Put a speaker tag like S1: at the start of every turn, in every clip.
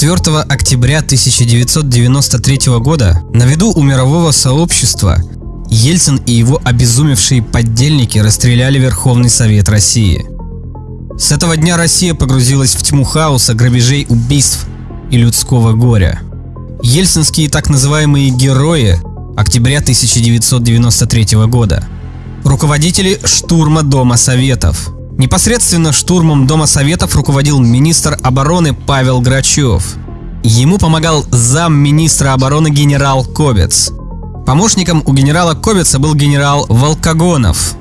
S1: 4 октября 1993 года на виду у мирового сообщества Ельцин и его обезумевшие поддельники расстреляли Верховный Совет России. С этого дня Россия погрузилась в тьму хаоса, грабежей, убийств и людского горя. Ельцинские так называемые герои октября 1993 года. Руководители штурма Дома Советов. Непосредственно штурмом Дома Советов руководил министр обороны Павел Грачев. Ему помогал замминистра обороны генерал Кобец. Помощником у генерала Кобеца был генерал Волкогонов.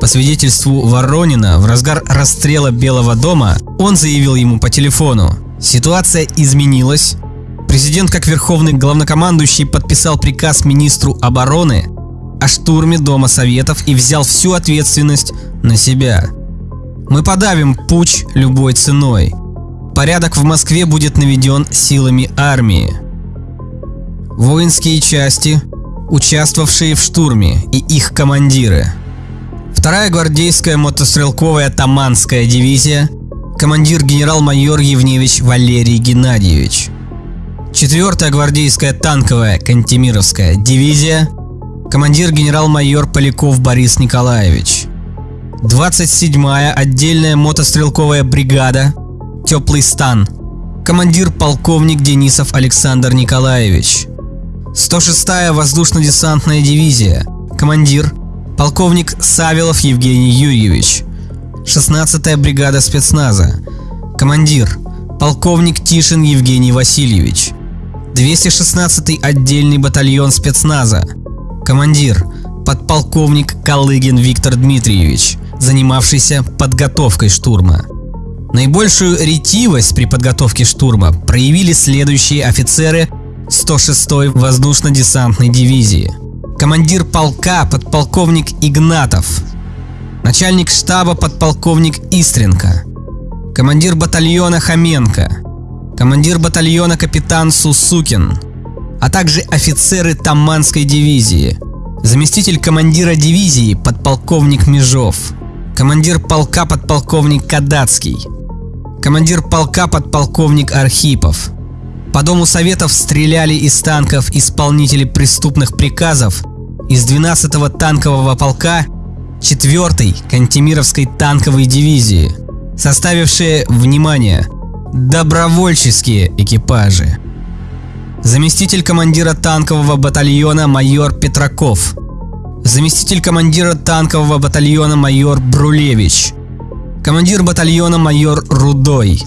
S1: По свидетельству Воронина, в разгар расстрела Белого дома он заявил ему по телефону «Ситуация изменилась. Президент, как верховный главнокомандующий, подписал приказ министру обороны о штурме Дома Советов и взял всю ответственность на себя. Мы подавим путь любой ценой. Порядок в Москве будет наведен силами армии. Воинские части, участвовавшие в штурме, и их командиры. Вторая гвардейская мотострелковая Таманская дивизия, командир генерал-майор Евневич Валерий Геннадьевич. Четвертая гвардейская танковая Кантемировская дивизия, командир генерал-майор Поляков Борис Николаевич. 27-я отдельная мотострелковая бригада «Теплый стан», командир полковник Денисов Александр Николаевич. 106-я воздушно-десантная дивизия, командир полковник Савелов Евгений Юрьевич. 16-я бригада спецназа, командир полковник Тишин Евгений Васильевич. 216-й отдельный батальон спецназа, командир подполковник Калыгин Виктор Дмитриевич, занимавшийся подготовкой штурма. Наибольшую ретивость при подготовке штурма проявили следующие офицеры 106-й воздушно-десантной дивизии. Командир полка подполковник Игнатов, начальник штаба подполковник Истренко, командир батальона Хоменко, командир батальона капитан Сусукин, а также офицеры Таманской дивизии, заместитель командира дивизии подполковник Межов, командир полка подполковник Кадацкий, командир полка подполковник Архипов. По Дому Советов стреляли из танков исполнители преступных приказов из 12-го танкового полка 4-й Кантемировской танковой дивизии, составившие, внимание, добровольческие экипажи. Заместитель командира танкового батальона майор Петраков. Заместитель командира танкового батальона майор Брулевич. Командир батальона майор Рудой.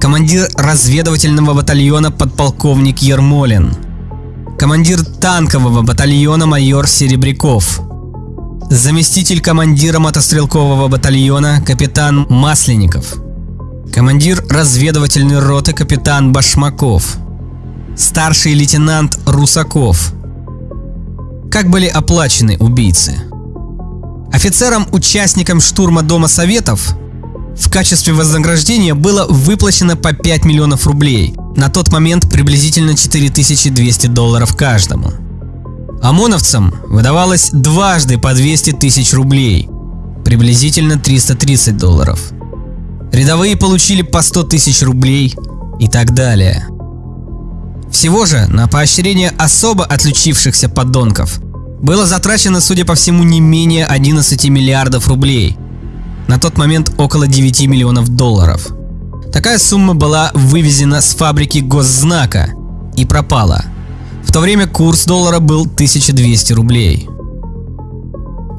S1: Командир разведывательного батальона подполковник Ермолин. Командир танкового батальона майор Серебряков. Заместитель командира мотострелкового батальона капитан Масленников. Командир разведывательной роты капитан Башмаков. Старший лейтенант Русаков. Как были оплачены убийцы? Офицерам-участникам штурма Дома Советов в качестве вознаграждения было выплачено по 5 миллионов рублей, на тот момент приблизительно 4200 долларов каждому. ОМОНовцам выдавалось дважды по 200 тысяч рублей, приблизительно 330 долларов. Рядовые получили по 100 тысяч рублей и так далее. Всего же на поощрение особо отличившихся подонков было затрачено, судя по всему, не менее 11 миллиардов рублей. На тот момент около 9 миллионов долларов. Такая сумма была вывезена с фабрики госзнака и пропала. В то время курс доллара был 1200 рублей.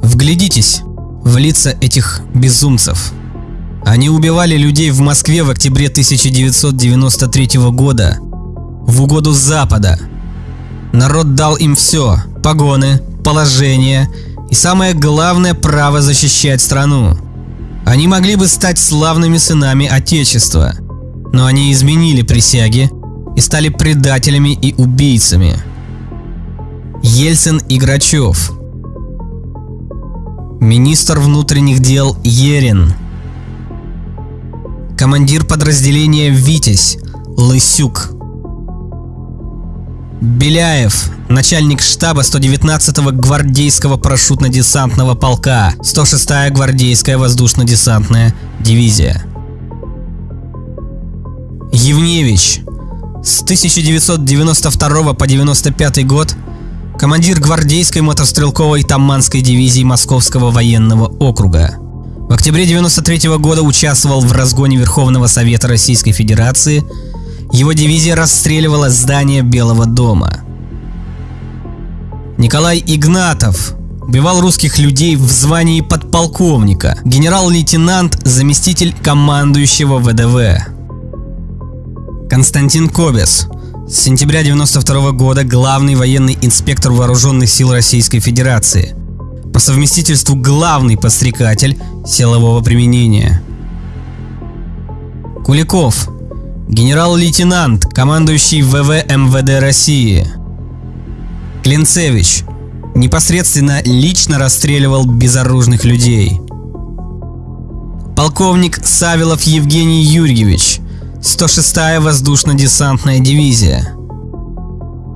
S1: Вглядитесь в лица этих безумцев. Они убивали людей в Москве в октябре 1993 года в угоду Запада. Народ дал им все – погоны, положение и самое главное – право защищать страну. Они могли бы стать славными сынами Отечества, но они изменили присяги и стали предателями и убийцами. Ельцин и Грачев Министр внутренних дел Ерин Командир подразделения «Витязь» Лысюк Беляев, начальник штаба 119-го гвардейского парашютно-десантного полка, 106-я гвардейская воздушно-десантная дивизия. Евневич, С 1992 по 1995 год командир гвардейской мотострелковой Таманской дивизии Московского военного округа. В октябре 1993 года участвовал в разгоне Верховного Совета Российской Федерации. Его дивизия расстреливала здание Белого дома. Николай Игнатов убивал русских людей в звании подполковника, генерал-лейтенант, заместитель командующего ВДВ. Константин Кобес, с сентября 92 года главный военный инспектор Вооруженных сил Российской Федерации. По совместительству главный подстрекатель силового применения. Куликов, генерал-лейтенант, командующий ВВ МВД России. Клинцевич, непосредственно лично расстреливал безоружных людей. Полковник Савилов Евгений Юрьевич, 106-я воздушно-десантная дивизия.